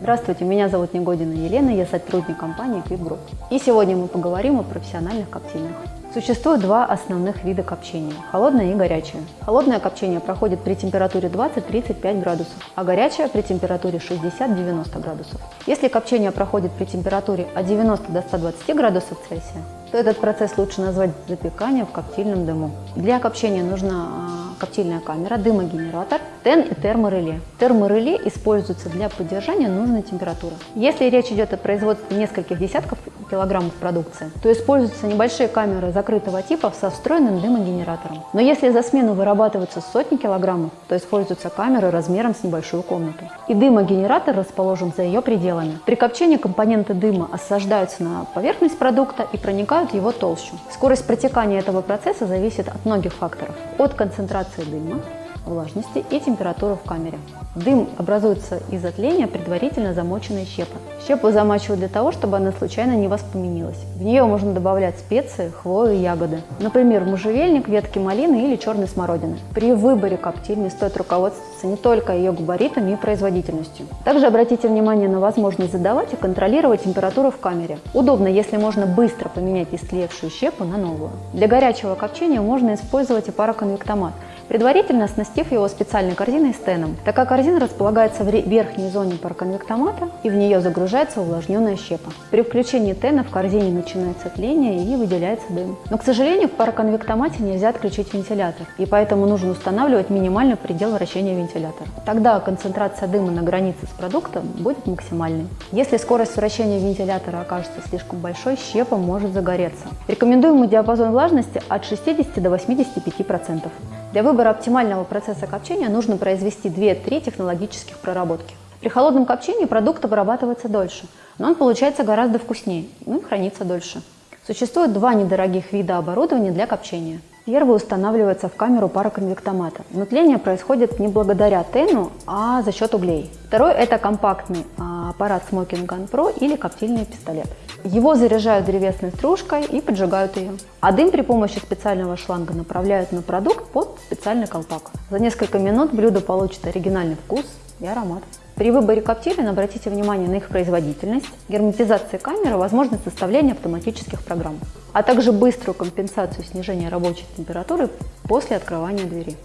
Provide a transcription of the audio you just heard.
Здравствуйте, меня зовут Негодина Елена, я сотрудник компании Group. И сегодня мы поговорим о профессиональных коптильнях. Существует два основных вида копчения – холодное и горячее. Холодное копчение проходит при температуре 20-35 градусов, а горячее при температуре 60-90 градусов. Если копчение проходит при температуре от 90 до 120 градусов Цельсия, то этот процесс лучше назвать запеканием в коптильном дыму. Для копчения нужна а, коптильная камера, дымогенератор, тен и термореле. Термореле используются для поддержания нужной температуры. Если речь идет о производстве нескольких десятков килограммов продукции, то используются небольшие камеры закрытого типа со встроенным дымогенератором. Но если за смену вырабатываются сотни килограммов, то используются камеры размером с небольшую комнату. И дымогенератор расположен за ее пределами. При копчении компоненты дыма осаждаются на поверхность продукта и проникают в его толщу. Скорость протекания этого процесса зависит от многих факторов. От концентрации дыма, влажности и температуры в камере. Дым образуется из-за тления предварительно замоченной щепы. Щепу замачивают для того, чтобы она случайно не воспламенилась. В нее можно добавлять специи, хвою и ягоды. Например, можжевельник, ветки малины или черной смородины. При выборе коптильни стоит руководствоваться не только ее габаритами и производительностью. Также обратите внимание на возможность задавать и контролировать температуру в камере. Удобно, если можно быстро поменять истлевшую щепу на новую. Для горячего копчения можно использовать и пароконвектомат – предварительно оснастив его специальной корзиной с теном. Такая корзина располагается в верхней зоне пароконвектомата и в нее загружается увлажненная щепа. При включении тена в корзине начинается тление и выделяется дым. Но, к сожалению, в пароконвектомате нельзя отключить вентилятор, и поэтому нужно устанавливать минимальный предел вращения вентилятора. Тогда концентрация дыма на границе с продуктом будет максимальной. Если скорость вращения вентилятора окажется слишком большой, щепа может загореться. Рекомендуемый диапазон влажности от 60 до 85%. Для выбора оптимального процесса копчения нужно произвести 2-3 технологических проработки. При холодном копчении продукт обрабатывается дольше, но он получается гораздо вкуснее, ну и хранится дольше. Существует два недорогих вида оборудования для копчения. Первый устанавливается в камеру пароконвектомата. Но происходит не благодаря тену, а за счет углей. Второй – это компактный а, аппарат Smoking Gun Pro или коптильный пистолет. Его заряжают древесной стружкой и поджигают ее. А дым при помощи специального шланга направляют на продукт под специальный колпак. За несколько минут блюдо получит оригинальный вкус и аромат. При выборе коптилин обратите внимание на их производительность, герметизацию камеры, возможность составления автоматических программ, а также быструю компенсацию снижения рабочей температуры после открывания двери.